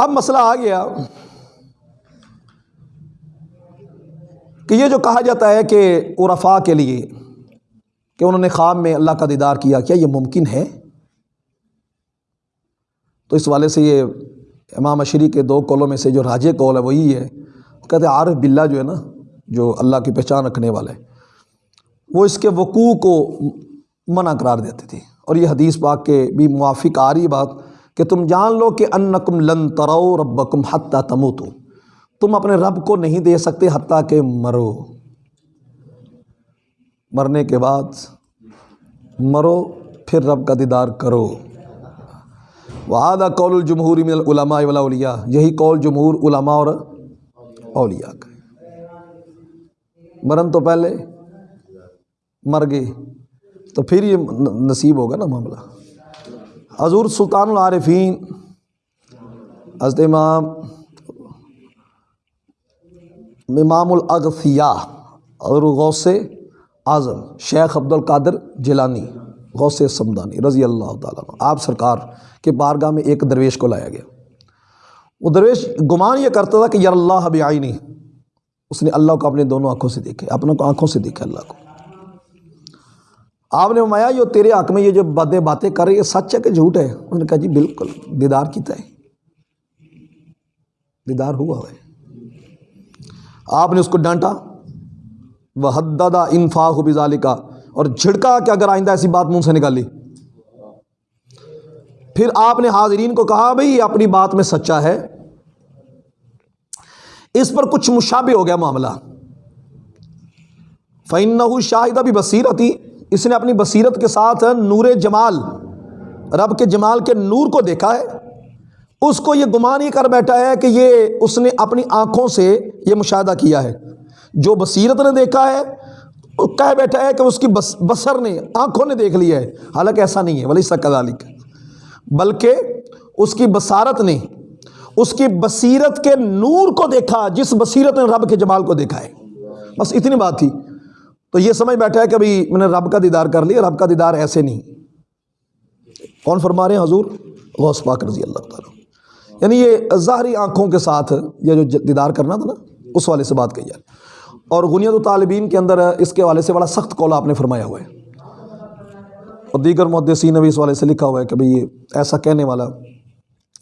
اب مسئلہ آ گیا کہ یہ جو کہا جاتا ہے کہ عرفا کے لیے کہ انہوں نے خواب میں اللہ کا دیدار کیا کیا یہ ممکن ہے؟ تو اس والے سے یہ امام اشری کے دو کولوں میں سے جو راجے کول ہے وہی ہے۔ کہتے ہیں عارف بلّہ جو ہے نا، جو اللہ کی پہچان رکھنے والا ہے وہ اس کے وقوع کو منع قرار دیتے تھے۔ اور یہ حدیث پاک کے بھی موافق آ رہی بات کہ تم جان لو کہ انکم لن ترو ربکم حتیٰ تموتو۔ تم اپنے رب کو نہیں دے سکتے حتیٰ کہ مرو۔ مرنے کے بعد مرو، پھر رب کا دیدار کرو۔ وعدہ قول الجمہوری من العلماء والاولیاء۔ یہی قول جمہور علماء اور اولیاء کا مرن تو پہلے، مر گئے، تو پھر یہ نصیب ہوگا نا معاملہ۔ حضور سلطان العارفین، حضرت امام امام الاغثیاء اور غوث اعظم، شیخ عبد القادر جیلانی، غوث سمدانی رضی اللہ تعالیٰ آپ سرکار کے بارگاہ میں ایک درویش کو لایا گیا۔ وہ درویش گمان یہ کرتا تھا کہ یار اللہ بھی آئی نہیں اس نے اللہ کو اپنے دونوں آنکھوں سے دیکھے اپنے کو آنکھوں سے دیکھا اللہ کو۔ آپ نے فرمایا، جو تیرے حق میں یہ جو باتیں باتیں کر رہی ہے سچ ہے کہ جھوٹ ہے؟ انہوں نے کہا جی بالکل، دیدار کیتا ہے۔ دیدار ہوا ہے۔ آپ نے اس کو ڈانٹا۔ وہ حددہ انفاق ہو بزالی کا اور جھڑکا کہ اگر آئندہ ایسی بات منہ سے نکالی پھر آپ نے حاضرین کو کہا بھائی اپنی بات میں سچا ہے۔ اس پر کچھ مشابہ ہو گیا معاملہ۔ فَإِنَّهُ شاہدہ بھی بصیرتی اس نے اپنی بصیرت کے ساتھ نور جمال، رب کے جمال کے نور کو دیکھا ہے۔ اس کو یہ گمان ہی کر بیٹھا ہے کہ یہ اس نے اپنی آنکھوں سے یہ مشاہدہ کیا ہے۔ جو بصیرت نے دیکھا ہے کہہ بیٹھا ہے کہ اس کی بس، بصر نے، آنکھوں نے دیکھ لیا ہے۔ حالانکہ ایسا نہیں ہے ولی سکالک بلکہ اس کی بصارت نے، اس کی بصیرت کے نور کو دیکھا، جس بصیرت نے رب کے جمال کو دیکھا ہے۔ بس اتنی بات تھی۔ تو یہ سمجھ بیٹھا ہے کہ ابھی میں نے رب کا دیدار کر لیا، رب کا دیدار ایسے نہیں۔ کون فرما رہے ہیں حضور؟ غوث پاک رضی اللہ تعالیٰ۔ یعنی یہ ظاہری آنکھوں کے ساتھ یہ جو دیدار کرنا تھا نا، اس والے سے بات کہی جائے اور غنیت الطالبین کے اندر اس کے والے سے بڑا سخت قول آپ نے فرمایا ہوا ہے۔ اور دیگر محدثین نے بھی اس والے سے لکھا ہوا ہے کہ بھئی یہ ایسا کہنے والا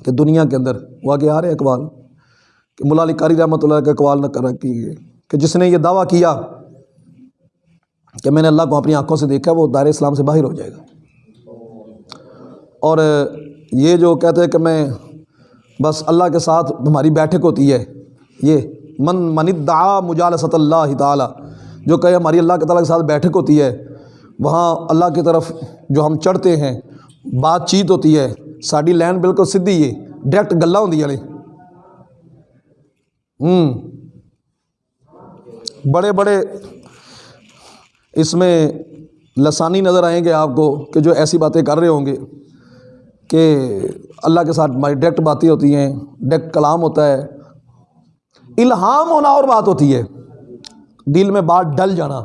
کہ دنیا کے اندر وہ آگے آ رہے اقوال، کہ ملا علی قاری رحمۃ اللہ کا اقوال نہ کر کی کہ جس نے یہ دعویٰ کیا کہ میں نے اللہ کو اپنی آنکھوں سے دیکھا وہ دائر اسلام سے باہر ہو جائے گا۔ اور یہ جو کہتے ہیں کہ میں بس اللہ کے ساتھ ہماری بیٹھک ہوتی ہے، یہ من من دعا مجالست اللہ تعالیٰ، جو کہ ہماری اللہ کے تعالیٰ کے ساتھ بیٹھک ہوتی ہے، وہاں اللہ کی طرف جو ہم چڑھتے ہیں، بات چیت ہوتی ہے ساری لین بالکل سدھی ہے، ڈائریکٹ گلا ہوں والے ہوں۔ بڑے بڑے اس میں لسانی نظر آئیں گے آپ کو کہ جو ایسی باتیں کر رہے ہوں گے کہ اللہ کے ساتھ ہماری ڈائریکٹ باتیں ہوتی ہیں، ڈائریکٹ کلام ہوتا ہے۔ الہام ہونا اور بات ہوتی ہے۔ دل میں بات ڈل جانا۔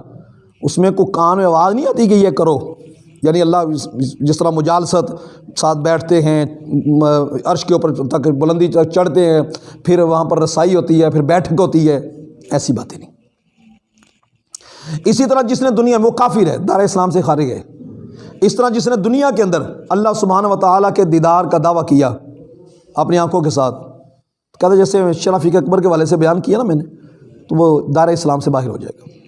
اس میں کوئی کان میں آواز نہیں آتی کہ یہ کرو۔ یعنی اللہ جس طرح مجالست ساتھ بیٹھتے ہیں، عرش کے اوپر تک بلندی چڑھتے ہیں، پھر وہاں پر رسائی ہوتی ہے، پھر بیٹھک ہوتی ہے، ایسی باتیں نہیں۔ اسی طرح جس نے دنیا میں وہ کافر ہے، دار اسلام سے خارج ہے۔ اس طرح جس نے دنیا کے اندر اللہ سبحانہ و تعالیٰ کے دیدار کا دعویٰ کیا اپنی آنکھوں کے ساتھ۔ کہتے جیسے شرافی اکبر کے والے سے بیان کیا نا میں نے، تو وہ دار اسلام سے باہر ہو جائے گا۔